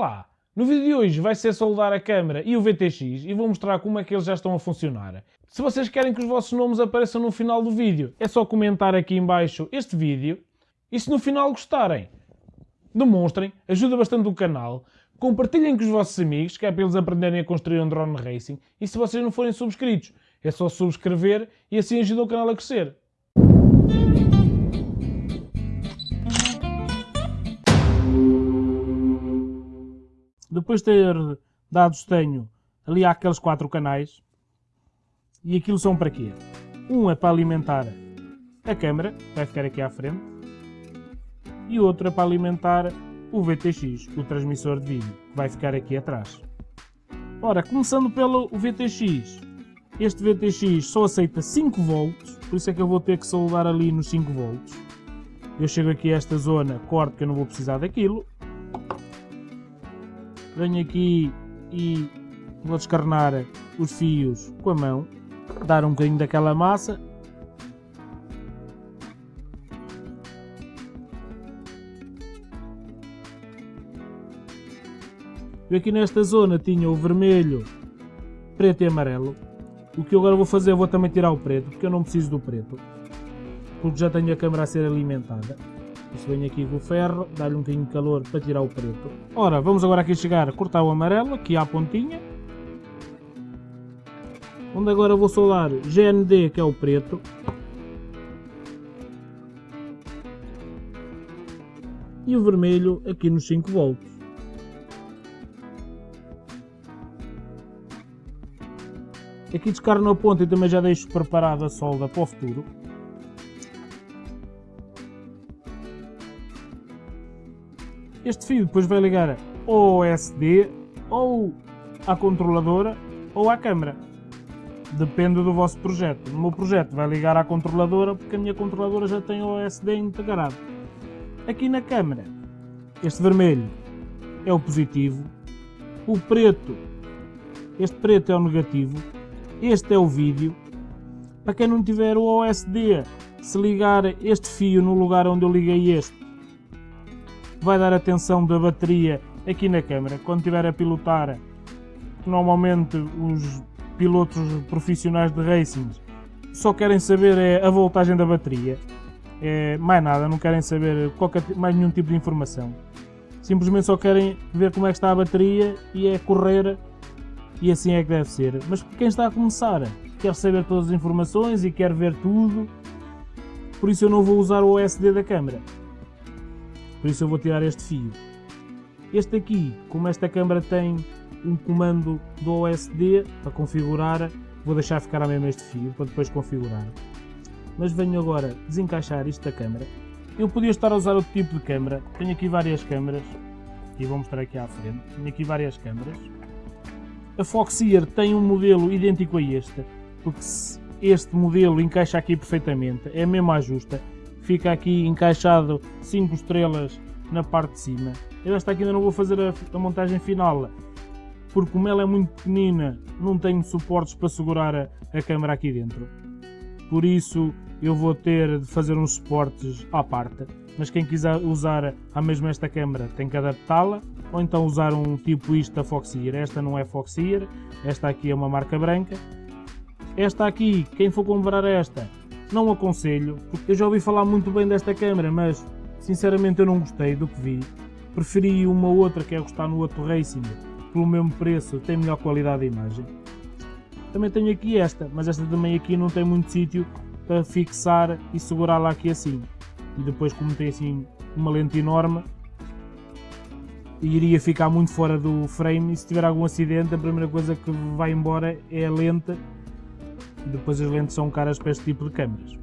lá! No vídeo de hoje vai ser soldar a câmera e o VTX e vou mostrar como é que eles já estão a funcionar. Se vocês querem que os vossos nomes apareçam no final do vídeo, é só comentar aqui em baixo este vídeo e se no final gostarem, demonstrem, ajuda bastante o canal, compartilhem com os vossos amigos, que é para eles aprenderem a construir um drone racing e se vocês não forem subscritos, é só subscrever e assim ajuda o canal a crescer. Depois de ter dados tenho ali há aqueles quatro canais. E aquilo são para quê? Um é para alimentar a câmera, vai ficar aqui à frente. E outro é para alimentar o VTX, o transmissor de vídeo, que vai ficar aqui atrás. Ora, começando pelo VTX. Este VTX só aceita 5 volts, por isso é que eu vou ter que soldar ali nos 5 volts. Eu chego aqui a esta zona, corto que eu não vou precisar daquilo, venho aqui e vou descarnar os fios com a mão, dar um bocadinho daquela massa. Eu aqui nesta zona tinha o vermelho, preto e amarelo. O que eu agora vou fazer, vou também tirar o preto, porque eu não preciso do preto. Porque já tenho a câmera a ser alimentada. Isso vem aqui com o ferro, dá-lhe um bocadinho de calor para tirar o preto. Ora, vamos agora aqui chegar a cortar o amarelo, aqui à pontinha. Onde agora vou soldar GND, que é o preto. E o vermelho aqui nos 5 volts. Aqui descarno a ponta e também já deixo preparada a solda para o futuro. Este fio depois vai ligar ou ao SD, ou à controladora, ou à câmera. Depende do vosso projeto. No meu projeto vai ligar à controladora, porque a minha controladora já tem o SD integrado. Aqui na câmera, este vermelho é o positivo, o preto, este preto é o negativo, este é o vídeo. Para quem não tiver o OSD, se ligar este fio no lugar onde eu liguei este, vai dar atenção da bateria aqui na câmera. Quando estiver a pilotar, normalmente os pilotos profissionais de racing só querem saber é a voltagem da bateria. É, mais nada, não querem saber qualquer, mais nenhum tipo de informação. Simplesmente só querem ver como é que está a bateria e é correr e assim é que deve ser. Mas quem está a começar quer saber todas as informações e quer ver tudo, por isso eu não vou usar o OSD da câmera. Por isso eu vou tirar este fio. Este aqui, como esta câmera tem um comando do OSD para configurar, vou deixar ficar a mesmo este fio para depois configurar. Mas venho agora desencaixar isto da câmera. Eu podia estar a usar outro tipo de câmera. Tenho aqui várias câmeras. E vou mostrar aqui à frente. Tenho aqui várias câmeras. A Foxeer tem um modelo idêntico a este, porque este modelo encaixa aqui perfeitamente, é a justa fica aqui encaixado 5 estrelas na parte de cima. Eu esta aqui ainda não vou fazer a, a, montagem final, porque como ela é muito pequenina, não tenho suportes para segurar a, a câmera aqui dentro. Por isso eu vou ter de fazer uns suportes à parte. Mas quem quiser usar a mesma esta câmera tem que adaptá-la, ou então usar um tipo isto da Foxeer. Esta não é Foxeer, esta aqui é uma marca branca. Esta aqui, quem for comprar esta, não aconselho, eu já ouvi falar muito bem desta câmera, mas sinceramente eu não gostei do que vi. Preferi uma outra que é gostar no outro Racing, pelo mesmo preço, tem melhor qualidade de imagem. Também tenho aqui esta, mas esta também aqui não tem muito sítio para fixar e segurá-la aqui assim. E depois como tem assim uma lente enorme, iria ficar muito fora do frame e se tiver algum acidente a primeira coisa que vai embora é a lente depois as lentes são caras para este tipo de câmeras.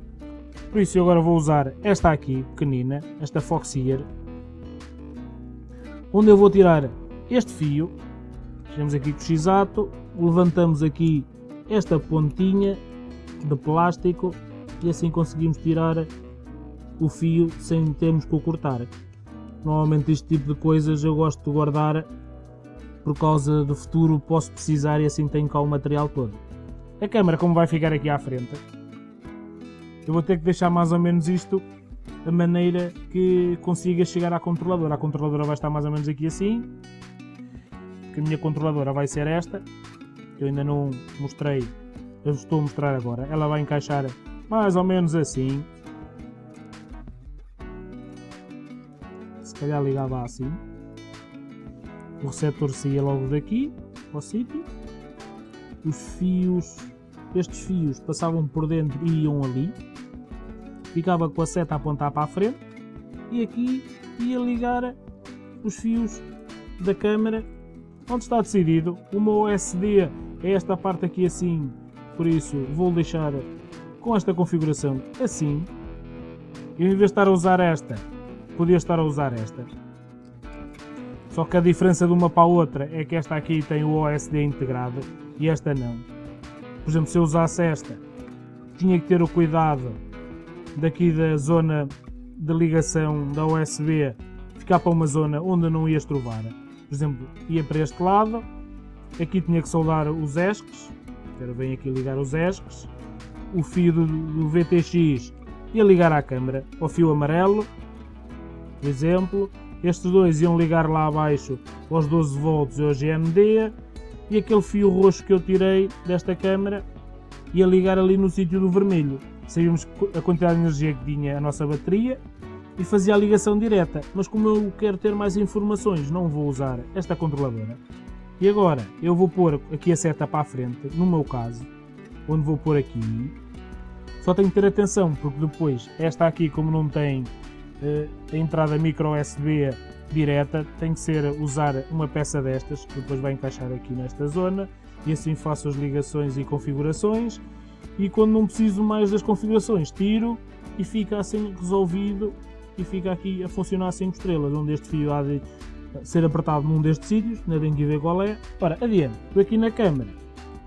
Por isso eu agora vou usar esta aqui, pequenina, esta Foxeer, onde eu vou tirar este fio, chegamos aqui com o x-ato, levantamos aqui esta pontinha de plástico e assim conseguimos tirar o fio sem termos que o cortar. Normalmente este tipo de coisas eu gosto de guardar por causa do futuro posso precisar e assim tenho cá o material todo. A câmera como vai ficar aqui à frente, eu vou ter que deixar mais ou menos isto a maneira que consiga chegar à controladora. A controladora vai estar mais ou menos aqui assim que a minha controladora vai ser esta, que eu ainda não mostrei, eu estou a mostrar agora. Ela vai encaixar mais ou menos assim. Se calhar ligava assim. O receptor saía logo daqui, ao sítio. Os fios, estes fios passavam por dentro e iam ali. Ficava com a seta a apontar para a frente. E aqui ia ligar os fios da câmera onde está decidido. Meu OSD é esta parte aqui assim, por isso vou deixar com esta configuração assim. Eu em vez de estar a usar esta, podia estar a usar esta. Só que a diferença de uma para a outra é que esta aqui tem o OSD integrado e esta não. Por exemplo, se eu usasse esta, tinha que ter o cuidado daqui da zona de ligação da USB ficar para uma zona onde não ia estrovar. Por exemplo, ia para este lado, aqui tinha que soldar os ESCs, agora vem aqui ligar os ESCs, o fio do, do VTX ia ligar à câmera, ao fio amarelo, por exemplo, estes dois iam ligar lá abaixo aos 12 volts e ao GND e aquele fio roxo que eu tirei desta câmera ia ligar ali no sítio do vermelho. Sabíamos a quantidade de energia que tinha a nossa bateria e fazia a ligação direta, mas como eu quero ter mais informações não vou usar esta controladora. E agora eu vou pôr aqui a seta para a frente, no meu caso, onde vou pôr aqui. Só tenho que ter atenção porque depois esta aqui como não tem uh, a entrada micro USB direta, tem que ser usar uma peça destas, que depois vai encaixar aqui nesta zona, e assim faço as ligações e configurações, e quando não preciso mais das configurações, tiro e fica assim resolvido e fica aqui a funcionar 5 estrelas, onde este fio há de ser apertado num destes sítios, ainda tenho que ver qual é. Ora, adiante, aqui na câmera,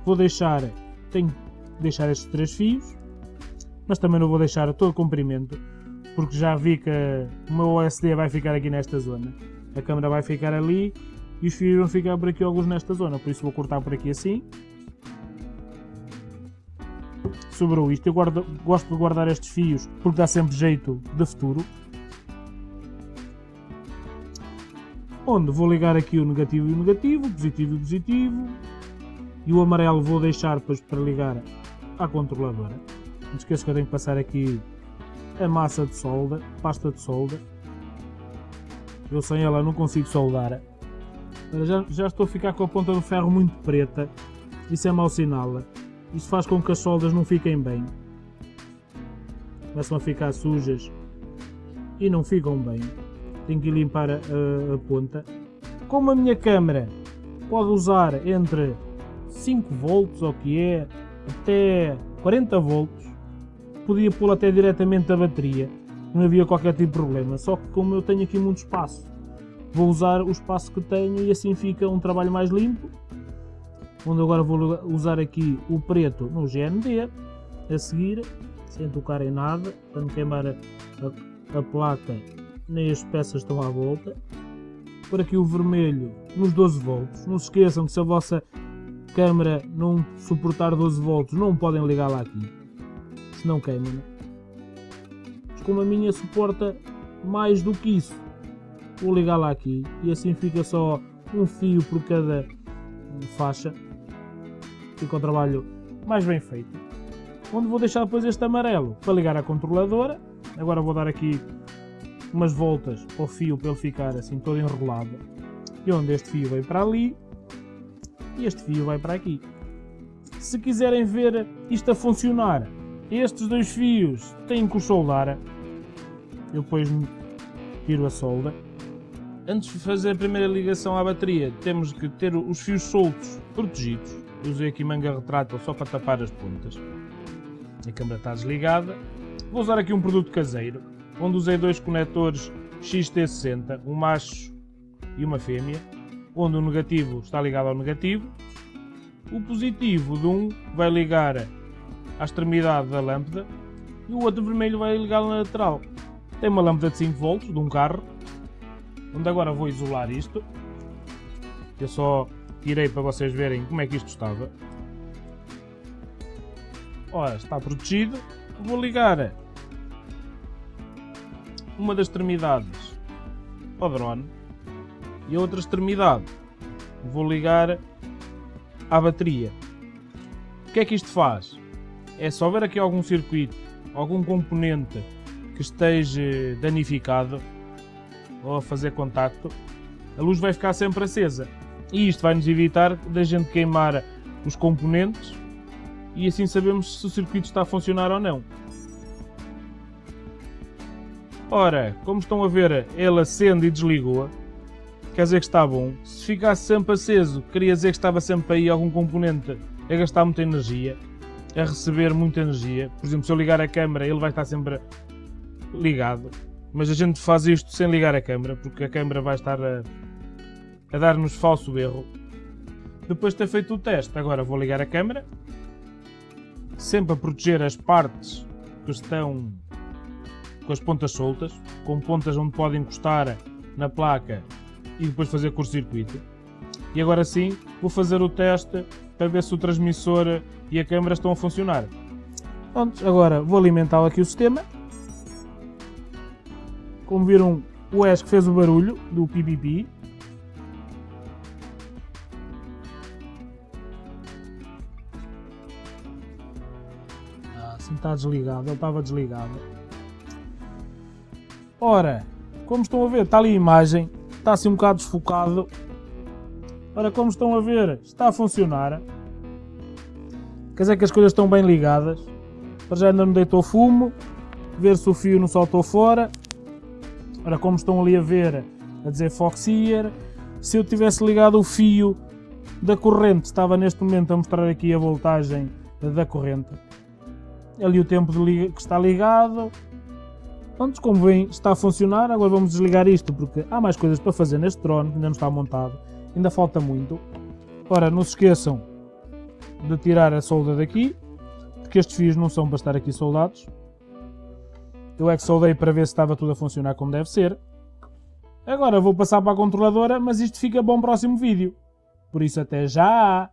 vou deixar, tenho que deixar estes três fios, mas também não vou deixar todo o comprimento, porque já vi que o meu OSD vai ficar aqui nesta zona. A câmera vai ficar ali e os fios vão ficar por aqui alguns nesta zona, por isso vou cortar por aqui assim. Sobrou isto, eu guardo, gosto de guardar estes fios porque dá sempre jeito de futuro. Onde vou ligar aqui o negativo e o negativo, o positivo e o positivo. E o amarelo vou deixar depois para ligar à controladora. Não esqueça que eu tenho que passar aqui a massa de solda, pasta de solda. Eu sem ela não consigo soldar. Já, já estou a ficar com a ponta do ferro muito preta. Isso é mau sinal. Isso faz com que as soldas não fiquem bem. Começam a ficar sujas e não ficam bem. Tenho que limpar a, a, a ponta. Como a minha câmera pode usar entre 5 volts, ou que é, até 40 volts, podia pôr até diretamente a bateria, não havia qualquer tipo de problema, só que como eu tenho aqui muito espaço, vou usar o espaço que tenho e assim fica um trabalho mais limpo, onde agora vou usar aqui o preto no GND, a seguir, sem tocar em nada, para não queimar a, a, a placa nem as peças estão à volta, por aqui o vermelho nos 12 volts, não se esqueçam que se a vossa câmera não suportar 12 volts não podem ligar lá aqui, senão queima. Né? Mas como a minha suporta mais do que isso, vou ligar lá aqui e assim fica só um fio por cada faixa. Fica o trabalho mais bem feito. Onde vou deixar depois este amarelo para ligar a controladora. Agora vou dar aqui umas voltas ao fio para ele ficar assim todo enrolado. E onde este fio vai para ali e este fio vai para aqui. Se quiserem ver isto a funcionar estes dois fios têm que os soldar. Eu depois tiro a solda. Antes de fazer a primeira ligação à bateria, temos que ter os fios soltos protegidos. Usei aqui manga retrátil só para tapar as pontas. A câmera está desligada. Vou usar aqui um produto caseiro, onde usei dois conectores XT60, um macho e uma fêmea, onde o negativo está ligado ao negativo. O positivo de um vai ligar à extremidade da lâmpada e o outro vermelho vai ligar na lateral. Tem uma lâmpada de 5 volts de um carro, onde agora vou isolar isto. Eu só tirei para vocês verem como é que isto estava. Ora, está protegido. Vou ligar uma das extremidades ao drone e a outra extremidade vou ligar à bateria. O que é que isto faz? É se houver aqui algum circuito, algum componente que esteja danificado ou a fazer contacto, a luz vai ficar sempre acesa. E isto vai nos evitar da gente queimar os componentes e assim sabemos se o circuito está a funcionar ou não. Ora, como estão a ver, ele acende e desligou. Quer dizer que está bom. Se ficasse sempre aceso, queria dizer que estava sempre aí algum componente a gastar muita energia, a receber muita energia. Por exemplo, se eu ligar a câmera, ele vai estar sempre ligado. Mas a gente faz isto sem ligar a câmera, porque a câmera vai estar a, a dar-nos falso erro. Depois de ter feito o teste, agora vou ligar a câmera. Sempre a proteger as partes que estão com as pontas soltas, com pontas onde pode encostar na placa e depois fazer curto-circuito. E agora sim, vou fazer o teste para ver se o transmissor e a câmera estão a funcionar. Pronto, agora vou alimentar aqui o sistema. Como viram, o ESC fez o barulho do PPP. Ah, está desligado, ele estava desligado. Ora, como estão a ver, está ali a imagem, está assim um bocado desfocado. Ora, como estão a ver, está a funcionar. Quer dizer que as coisas estão bem ligadas. Para já ainda não deitou fumo. Ver se o fio não saltou fora. Ora, como estão ali a ver, a dizer Foxier. Se eu tivesse ligado o fio da corrente, estava neste momento a mostrar aqui a voltagem da corrente. Ali o tempo de que está ligado, Pronto, como veem, está a funcionar. Agora vamos desligar isto porque há mais coisas para fazer neste drone, ainda não está montado. Ainda falta muito. Ora, não se esqueçam de tirar a solda daqui, porque estes fios não são para estar aqui soldados. Eu é que soldei para ver se estava tudo a funcionar como deve ser. Agora vou passar para a controladora, mas isto fica um próximo vídeo. Por isso até já!